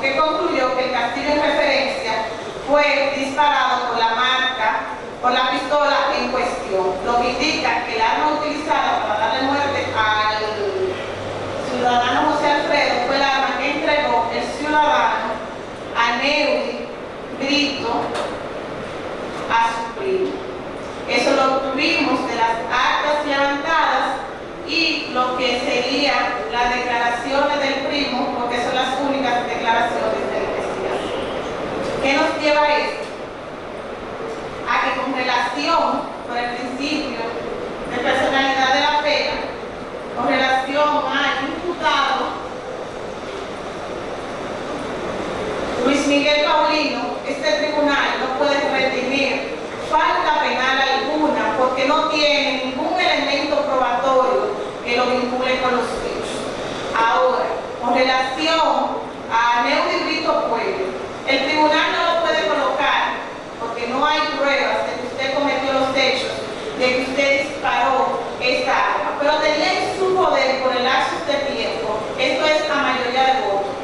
que concluyó que el castillo en referencia fue disparado por la marca, por la pistola en cuestión, lo que indica que el arma utilizada para darle muerte al ciudadano José Alfredo fue el arma que entregó el ciudadano a Neudi Brito a su primo. Eso lo obtuvimos de las actas levantadas y lo que sería las declaraciones ¿Qué nos lleva a esto? A que con relación, por el principio de personalidad de la pena, con relación al imputado Luis Miguel Paulino, este tribunal no puede retener falta penal alguna porque no tiene ningún elemento probatorio que lo vincule con los hechos. Ahora, con relación a Neudi Brito Pueblo, el tribunal no lo puede colocar porque no hay pruebas de que usted cometió los hechos, de que usted disparó esta arma, pero tenía en su poder por el lapso de tiempo, esto es a mayoría de votos,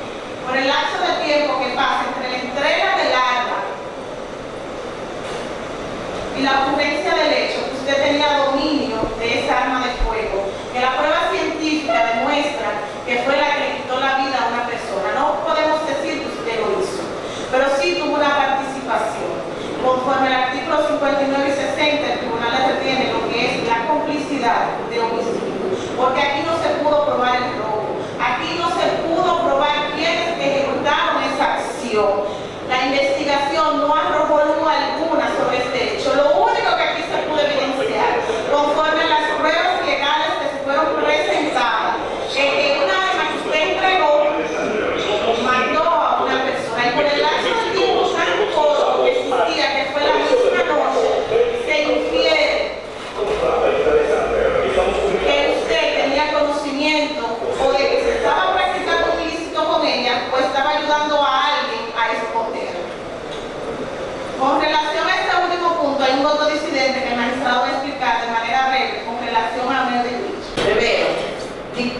por el lapso de tiempo que pasa entre la entrega del arma y la ocurrencia del hecho, que usted tenía dominio de esa arma de fuego, que la prueba científica demuestra que fue la que le quitó la vida a una persona. No podemos decir que usted lo hizo, pero sí tuvo una participación. Conforme al artículo 59 y 60, el tribunal le retiene lo que es la complicidad de homicidio, porque aquí no se pudo probar el robo, aquí no se pudo probar quiénes ejecutaron esa acción. La investigación no arrojó luz alguna sobre este hecho. Lo único que aquí se pudo evidenciar, conforme a las pruebas legales que se fueron presentadas, es que una arma que usted entregó mandó a una persona y por el lapso de tiempo tan corto que existía, que fue la misma noche, se infiere que usted tenía conocimiento o de que se estaba practicando un ilícito con ella o estaba ayudando a alguien a esconder. Con relación a este último punto, hay un voto disidente que el magistrado va a explicar de manera breve con relación a medio de dicho. Primero,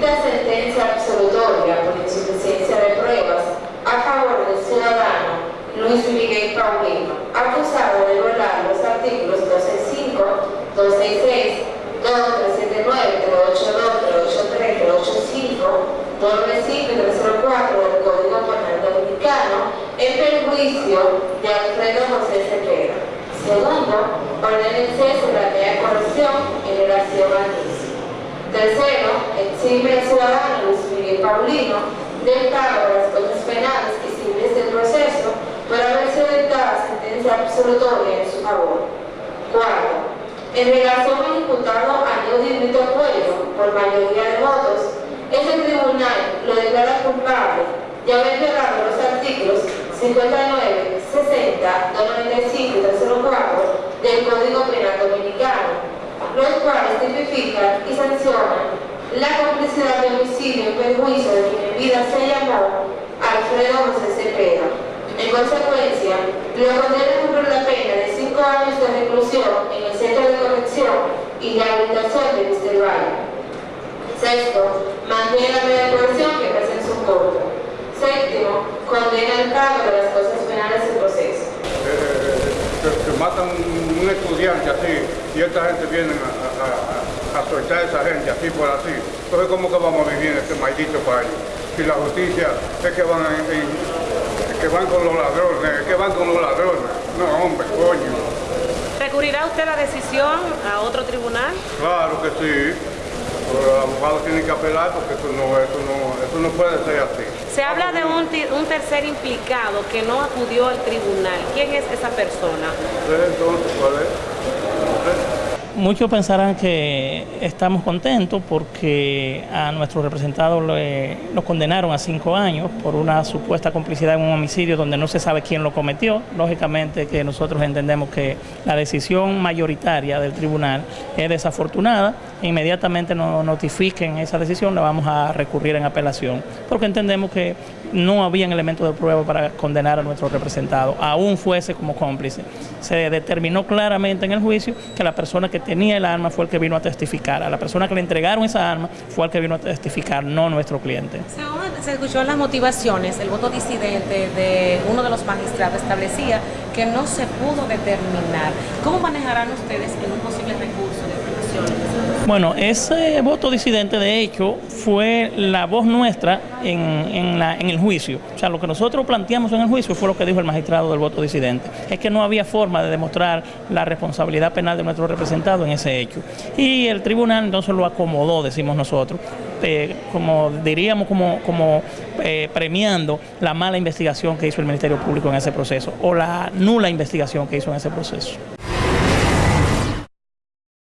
dicta sentencia absolutoria por insuficiencia de pruebas a favor del ciudadano Luis Miguel Paulino, acusado de violar los artículos 265, 266, 2379, 382, 383, 385, 295 y 304 del Código Penal Dominicano en perjuicio de Alfredo José Cepeda. Segundo, ordena el cese de la corrección en relación mismo. Tercero, exime al ciudadano Luis Miguel Paulino del pago de las cosas penales y civiles del proceso por haber sido dictada sentencia absolutoria en su favor. Cuarto, en relación al imputado Año Brito Pueblo, por mayoría de votos, este tribunal lo declara culpable de haber violado los artículos 59, 60, 295 y 304 del Código Penal Dominicano, los cuales tipifican y sancionan la complicidad de homicidio en perjuicio de quien en vida se llamó Alfredo José Cepeda. En consecuencia, lo condena a cumplir la pena de 5 años de reclusión en el Centro de Corrección y Rehabilitación de Mr. Valle. Sexto, mantiene la medida de coerción que presenta su corte. Séptimo, condena el pago de las cosas penales del proceso. que, que matan un estudiante así y esta gente viene a, a soltar a esa gente así por así. Entonces, ¿cómo que vamos a vivir en este maldito país? Si la justicia es que van, en- en- es que van con los ladrones, es que van con los ladrones. No, hombre, coño. ¿Recurrirá usted la decisión a otro tribunal? Claro que sí. Pero el abogado tiene que apelar porque eso no, eso no, eso no puede ser así. Se habla de un, un tercer implicado que no acudió al tribunal. ¿Quién es esa persona? Entonces, ¿cuál es? Muchos pensarán que estamos contentos porque a nuestro representado le- lo condenaron a cinco años por una supuesta complicidad en un homicidio donde no se sabe quién lo cometió. Lógicamente que nosotros entendemos que la decisión mayoritaria del tribunal es desafortunada. Inmediatamente nos notifiquen esa decisión, la vamos a recurrir en apelación, porque entendemos que no habían elementos de prueba para condenar a nuestro representado, aún fuese como cómplice. Se determinó claramente en el juicio que la persona que tenía el arma fue el que vino a testificar, a la persona que le entregaron esa arma fue el que vino a testificar, no nuestro cliente. Según se escuchó las motivaciones, el voto disidente de uno de los magistrados establecía que no se pudo determinar. ¿Cómo manejarán ustedes en un posible recurso de Bueno, ese voto disidente de hecho fue la voz nuestra en, en, el juicio. O sea, lo que nosotros planteamos en el juicio fue lo que dijo el magistrado del voto disidente. Es que no había forma de demostrar la responsabilidad penal de nuestro representado en ese hecho. Y el tribunal entonces lo acomodó, decimos nosotros, eh, como diríamos, como, como eh, premiando la mala investigación que hizo el Ministerio Público en ese proceso o la nula investigación que hizo en ese proceso.